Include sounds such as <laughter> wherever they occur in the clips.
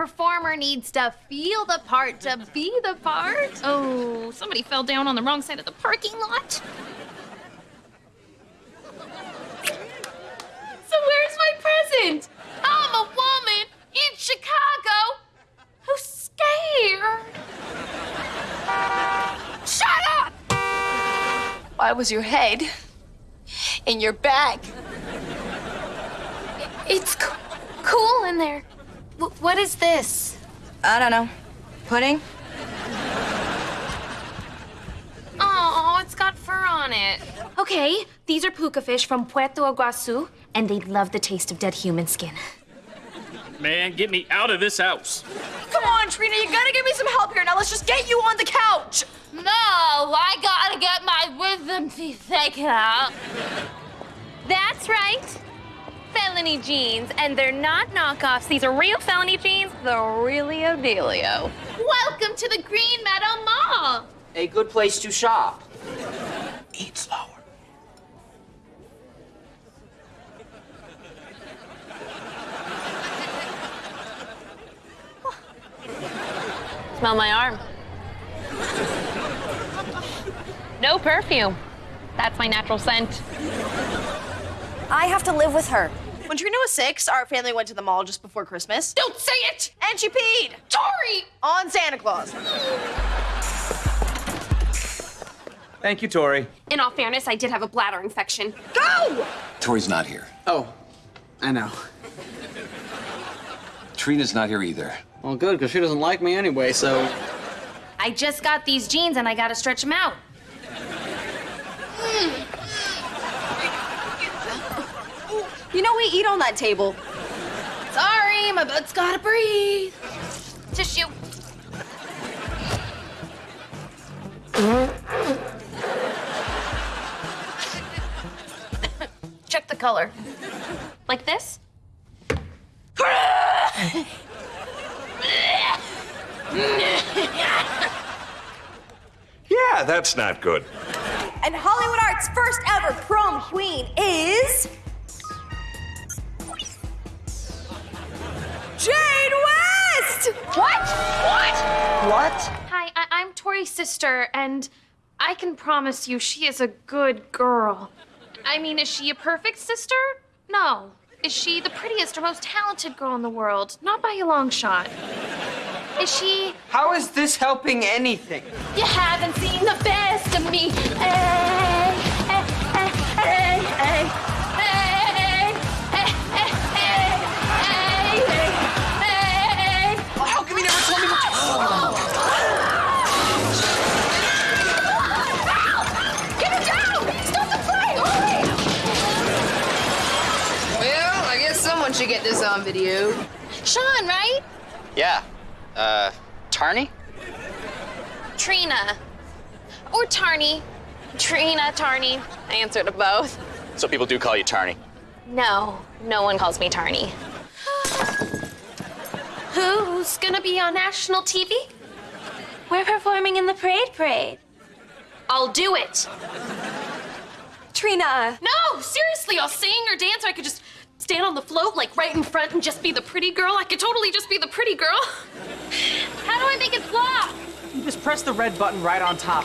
Performer needs to feel the part to be the part. Oh, somebody fell down on the wrong side of the parking lot. So where's my present? I'm a woman in Chicago who's scared. Shut up! Why was your head in your bag? It's cool in there. W- what is this? I don't know. Pudding? Oh, it's got fur on it. Okay, these are puka fish from Puerto Iguazu, and they love the taste of dead human skin. Man, get me out of this house. Come on, Trina, you gotta give me some help here. Now let's just get you on the couch. No, I gotta get my wisdom teeth taken out. That's right. Felony jeans, and they're not knockoffs. These are real felony jeans, the realio dealio. Welcome to the Green Meadow Mall. A good place to shop. Eat slower. Smell my arm. No perfume. That's my natural scent. I have to live with her. When Trina was six, our family went to the mall just before Christmas. Don't say it! And she peed Tori! on Santa Claus. Thank you, Tori. In all fairness, I did have a bladder infection. Go! Tori's not here. Oh, I know. Trina's not here either. Well, good, because she doesn't like me anyway, so. I just got these jeans and I gotta stretch them out. Hmm. You know we eat on that table. Sorry, my butt's gotta breathe. Tissue. Check the color. Like this? Yeah, that's not good. And Hollywood Arts' first ever prom queen is. Jade West! What? What? What? Hi, I- I'm Tori's sister, and I can promise you she is a good girl. I mean, is she a perfect sister? No. Is she the prettiest or most talented girl in the world? Not by a long shot. Is she. How is this helping anything? You haven't seen the best of me. Hey, should on video. Sean, right? Yeah. Uh, Tarny? Trina. Or Tarny. Trina, Tarny. I answer to both. So people do call you Tarny. No, no one calls me Tarny. <gasps> Who's gonna be on national TV? We're performing in the Parade Parade. I'll do it. Trina. No, seriously, I'll sing or dance, or I could just stand on the float, like right in front, and just be the pretty girl. I could totally just be the pretty girl. <laughs> How do I make it flop? You just press the red button right on top.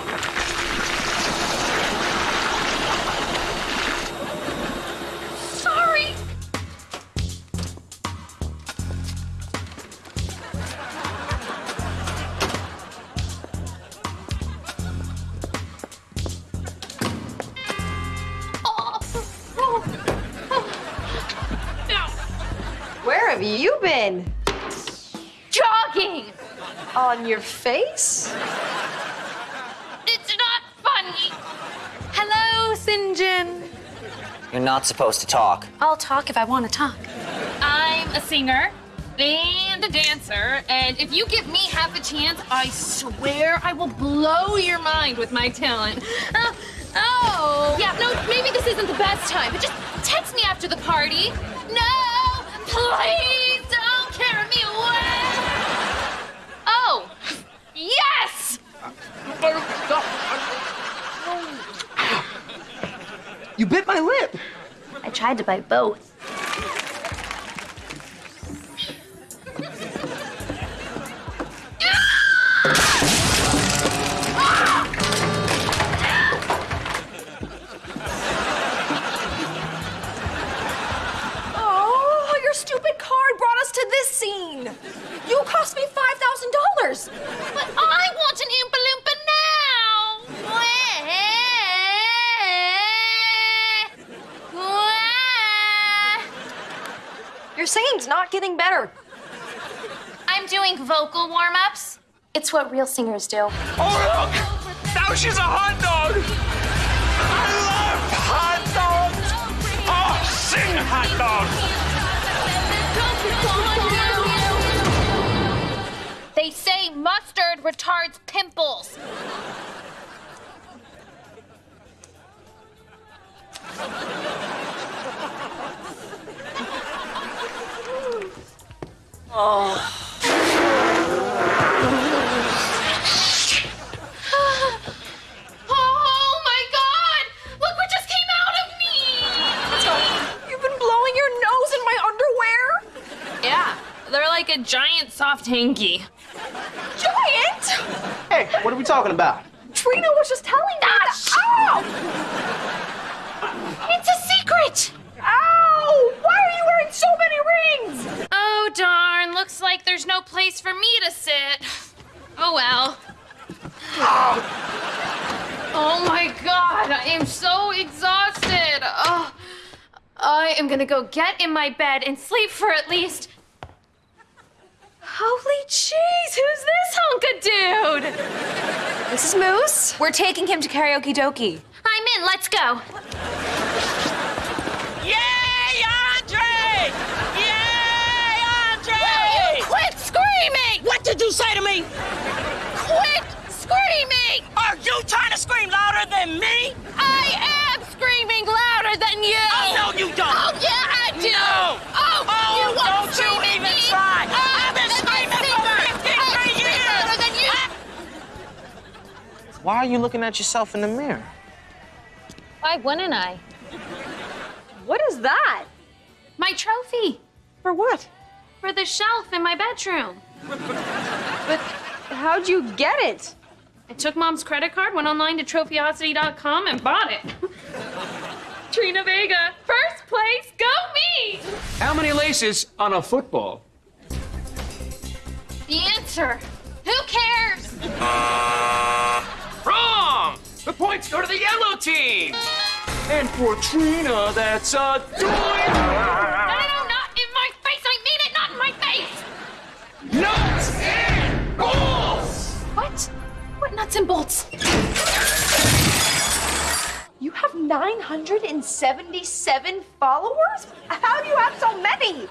Have you been? Jogging. On your face? It's not funny. Hello, Sinjin. You're not supposed to talk. I'll talk if I want to talk. I'm a singer and a dancer, and if you give me half a chance, I swear I will blow your mind with my talent. Oh, oh. yeah, no, maybe this isn't the best time, but just text me after the party. bit my lip. I tried to bite both. oh, your stupid card brought us to this scene. You cost me $5,000. But I want an balloon. Your singing's not getting better. I'm doing vocal warm-ups. It's what real singers do. Oh, look! Now she's a hot dog! I love hot dogs! Oh, sing hot dogs! They say mustard retards pimples. Oh my god! Look what just came out of me! You've been blowing your nose in my underwear. Yeah, they're like a giant soft hanky. Giant. Hey, what are we talking about? Trina was just telling me that. Ow! It's a secret! Ow! Why are you wearing so many rings? Oh darn, looks like there's no place for me to sit. Oh well. Oh my god, I am so exhausted. Oh, I am gonna go get in my bed and sleep for at least. Holy jeez, who's this hunk of dude? This is Moose. We're taking him to karaoke dokie. I'm in. Let's go. Why are you looking at yourself in the mirror? Why wouldn't I? What is that? My trophy For what? for the shelf in my bedroom. But how'd you get it? I took mom's credit card, went online to trophyosity.com, and bought it. <laughs> Trina Vega, first place, go me! How many laces on a football? The answer. The points go to the yellow team! And for Trina, that's a No, no, no, not in my face. I mean it, not in my face. Nuts and balls! What? What nuts and bolts? You have 977 followers? How do you have so many?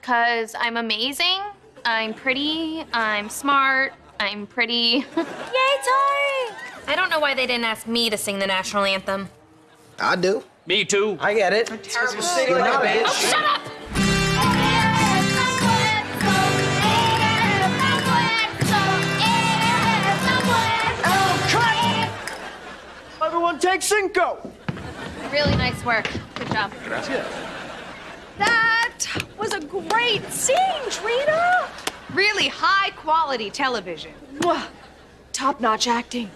Cause I'm amazing. I'm pretty. I'm smart. I'm pretty. <laughs> Yay, Tori! I don't know why they didn't ask me to sing the national anthem. I do. Me too. I get it. Terrible singing like a bitch. Oh, shut up! Oh, Everyone take cinco. Really nice work. Good job. That was a great scene, Trina. Really high quality television. Top notch acting.